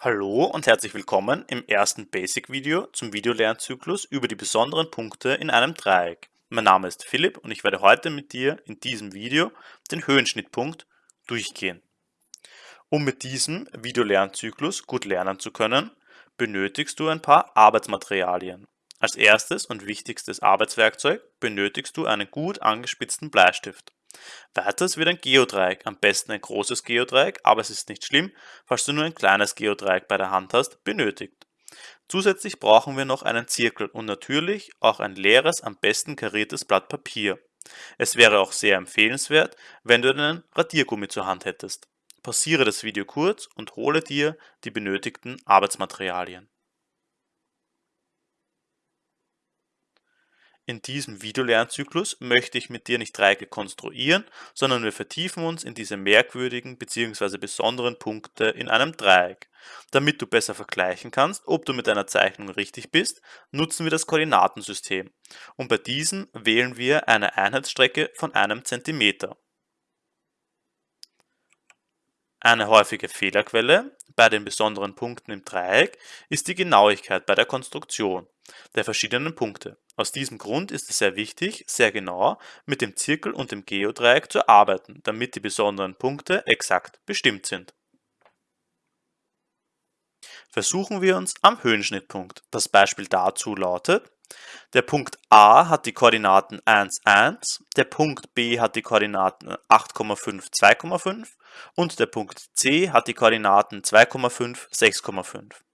Hallo und herzlich willkommen im ersten Basic-Video zum Videolernzyklus über die besonderen Punkte in einem Dreieck. Mein Name ist Philipp und ich werde heute mit dir in diesem Video den Höhenschnittpunkt durchgehen. Um mit diesem Videolernzyklus gut lernen zu können, benötigst du ein paar Arbeitsmaterialien. Als erstes und wichtigstes Arbeitswerkzeug benötigst du einen gut angespitzten Bleistift. Weiters wird ein Geodreieck, am besten ein großes Geodreieck, aber es ist nicht schlimm, falls du nur ein kleines Geodreieck bei der Hand hast, benötigt. Zusätzlich brauchen wir noch einen Zirkel und natürlich auch ein leeres, am besten kariertes Blatt Papier. Es wäre auch sehr empfehlenswert, wenn du einen Radiergummi zur Hand hättest. Pausiere das Video kurz und hole dir die benötigten Arbeitsmaterialien. In diesem Videolernzyklus möchte ich mit dir nicht Dreiecke konstruieren, sondern wir vertiefen uns in diese merkwürdigen bzw. besonderen Punkte in einem Dreieck. Damit du besser vergleichen kannst, ob du mit deiner Zeichnung richtig bist, nutzen wir das Koordinatensystem. Und bei diesem wählen wir eine Einheitsstrecke von einem Zentimeter. Eine häufige Fehlerquelle bei den besonderen Punkten im Dreieck ist die Genauigkeit bei der Konstruktion der verschiedenen Punkte. Aus diesem Grund ist es sehr wichtig, sehr genau mit dem Zirkel und dem Geodreieck zu arbeiten, damit die besonderen Punkte exakt bestimmt sind. Versuchen wir uns am Höhenschnittpunkt. Das Beispiel dazu lautet, der Punkt A hat die Koordinaten 1, 1, der Punkt B hat die Koordinaten 8,5, 2,5 und der Punkt C hat die Koordinaten 2,5, 6,5.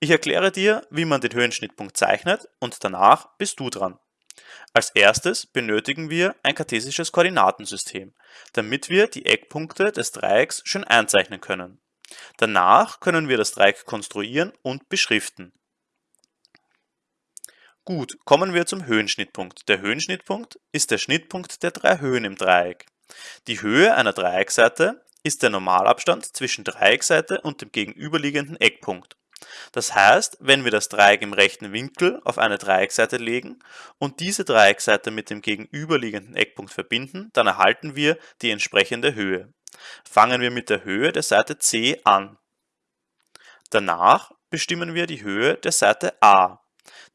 Ich erkläre dir, wie man den Höhenschnittpunkt zeichnet und danach bist du dran. Als erstes benötigen wir ein kartesisches Koordinatensystem, damit wir die Eckpunkte des Dreiecks schön einzeichnen können. Danach können wir das Dreieck konstruieren und beschriften. Gut, kommen wir zum Höhenschnittpunkt. Der Höhenschnittpunkt ist der Schnittpunkt der drei Höhen im Dreieck. Die Höhe einer Dreieckseite ist der Normalabstand zwischen Dreieckseite und dem gegenüberliegenden Eckpunkt. Das heißt, wenn wir das Dreieck im rechten Winkel auf eine Dreieckseite legen und diese Dreieckseite mit dem gegenüberliegenden Eckpunkt verbinden, dann erhalten wir die entsprechende Höhe. Fangen wir mit der Höhe der Seite C an. Danach bestimmen wir die Höhe der Seite A.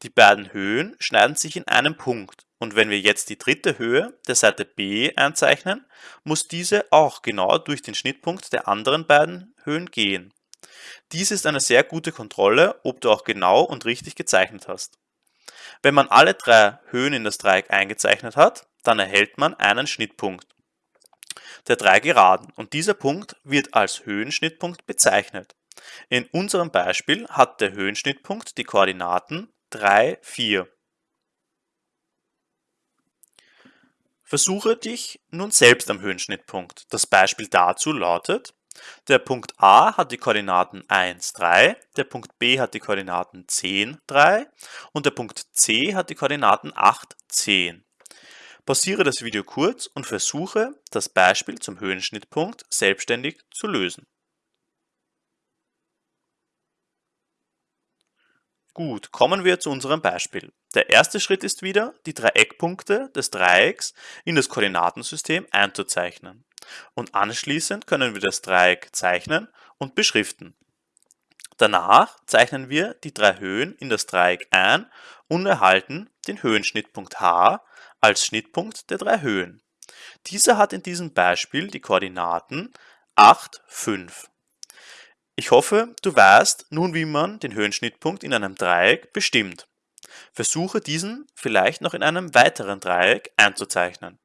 Die beiden Höhen schneiden sich in einem Punkt und wenn wir jetzt die dritte Höhe der Seite B einzeichnen, muss diese auch genau durch den Schnittpunkt der anderen beiden Höhen gehen. Dies ist eine sehr gute Kontrolle, ob du auch genau und richtig gezeichnet hast. Wenn man alle drei Höhen in das Dreieck eingezeichnet hat, dann erhält man einen Schnittpunkt der drei Geraden und dieser Punkt wird als Höhenschnittpunkt bezeichnet. In unserem Beispiel hat der Höhenschnittpunkt die Koordinaten 3, 4. Versuche dich nun selbst am Höhenschnittpunkt. Das Beispiel dazu lautet der Punkt A hat die Koordinaten 1, 3, der Punkt B hat die Koordinaten 10, 3 und der Punkt C hat die Koordinaten 8, 10. Pausiere das Video kurz und versuche, das Beispiel zum Höhenschnittpunkt selbstständig zu lösen. Gut, kommen wir zu unserem Beispiel. Der erste Schritt ist wieder, die drei Eckpunkte des Dreiecks in das Koordinatensystem einzuzeichnen. Und anschließend können wir das Dreieck zeichnen und beschriften. Danach zeichnen wir die drei Höhen in das Dreieck ein und erhalten den Höhenschnittpunkt H als Schnittpunkt der drei Höhen. Dieser hat in diesem Beispiel die Koordinaten 8, 5. Ich hoffe, du weißt nun, wie man den Höhenschnittpunkt in einem Dreieck bestimmt. Versuche diesen vielleicht noch in einem weiteren Dreieck einzuzeichnen.